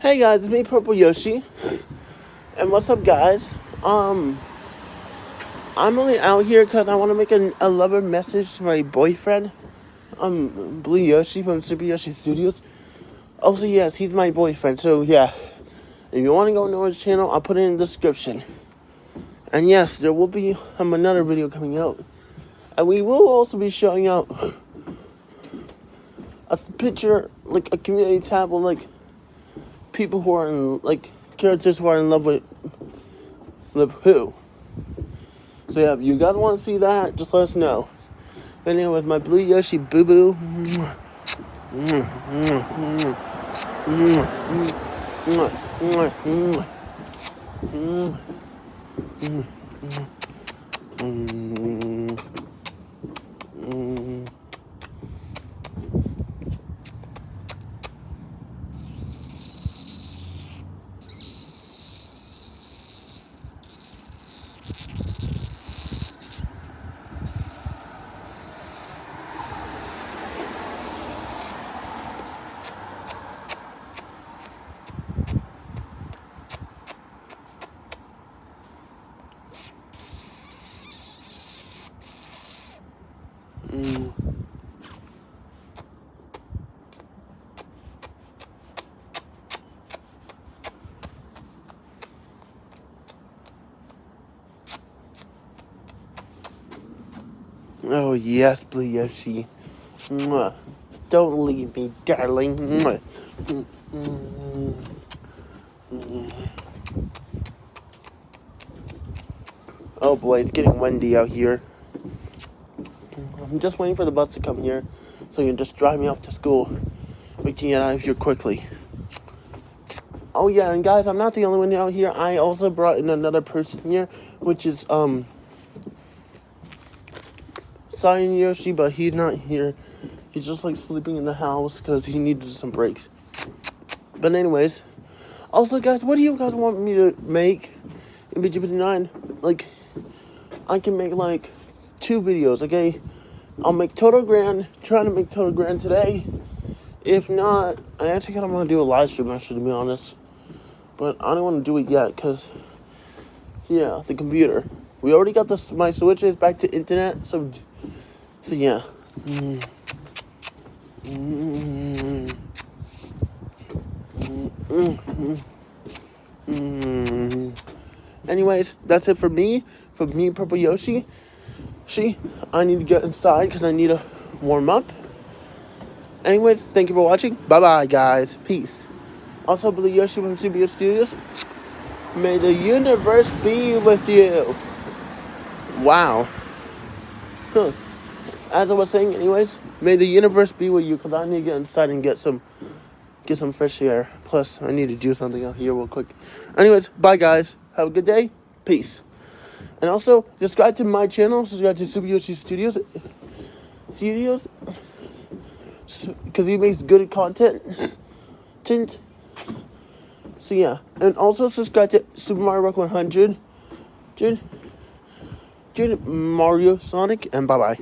Hey guys, it's me Purple Yoshi. And what's up guys? Um I'm only out here because I want to make a, a lover message to my boyfriend. Um Blue Yoshi from Super Yoshi Studios. Also yes, he's my boyfriend, so yeah. If you want to go know his channel, I'll put it in the description. And yes, there will be um, another video coming out. And we will also be showing out a picture, like a community tab like people who are in like characters who are in love with with who. So yeah, if you guys want to see that, just let us know. Anyway, with my blue Yoshi boo boo. Mm. Oh yes, Blue Yoshi. Mwah. Don't leave me, darling. Mwah. Oh boy, it's getting windy out here. I'm just waiting for the bus to come here so you can just drive me off to school. We can get out of here quickly. Oh yeah, and guys, I'm not the only one out here. I also brought in another person here, which is um Cyan Yoshi, but he's not here. He's just like sleeping in the house because he needed some breaks. But anyways, also guys, what do you guys want me to make in BGP9? Like, I can make like two videos, okay? I'll make Total Grand, trying to make Total Grand today. If not, I actually kind of want to do a live stream, actually, to be honest. But I don't want to do it yet, because, yeah, the computer. We already got this, my switches back to internet, so, so yeah. Mm. Anyways, that's it for me, for me, Purple Yoshi. See, I need to get inside because I need to warm up. Anyways, thank you for watching. Bye-bye, guys. Peace. Also, Blue Yoshi from CBS Studios. May the universe be with you. Wow. Huh. As I was saying, anyways, may the universe be with you because I need to get inside and get some get some fresh air. Plus, I need to do something out here real quick. Anyways, bye, guys. Have a good day. Peace. And also, subscribe to my channel. Subscribe to Super Yoshi Studios. Studios. Because he makes good content. Tint. So yeah. And also subscribe to Super Mario Rock 100. Dude. Dude. Mario Sonic. And bye-bye.